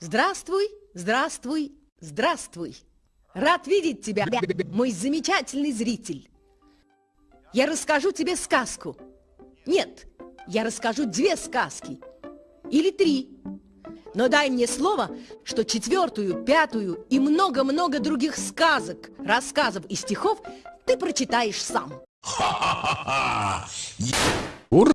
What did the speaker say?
Здравствуй, здравствуй, здравствуй. Рад видеть тебя, мой замечательный зритель. Я расскажу тебе сказку. Нет, я расскажу две сказки. Или три. Но дай мне слово, что четвертую, пятую и много-много других сказок, рассказов и стихов ты прочитаешь сам. Ха-ха-ха!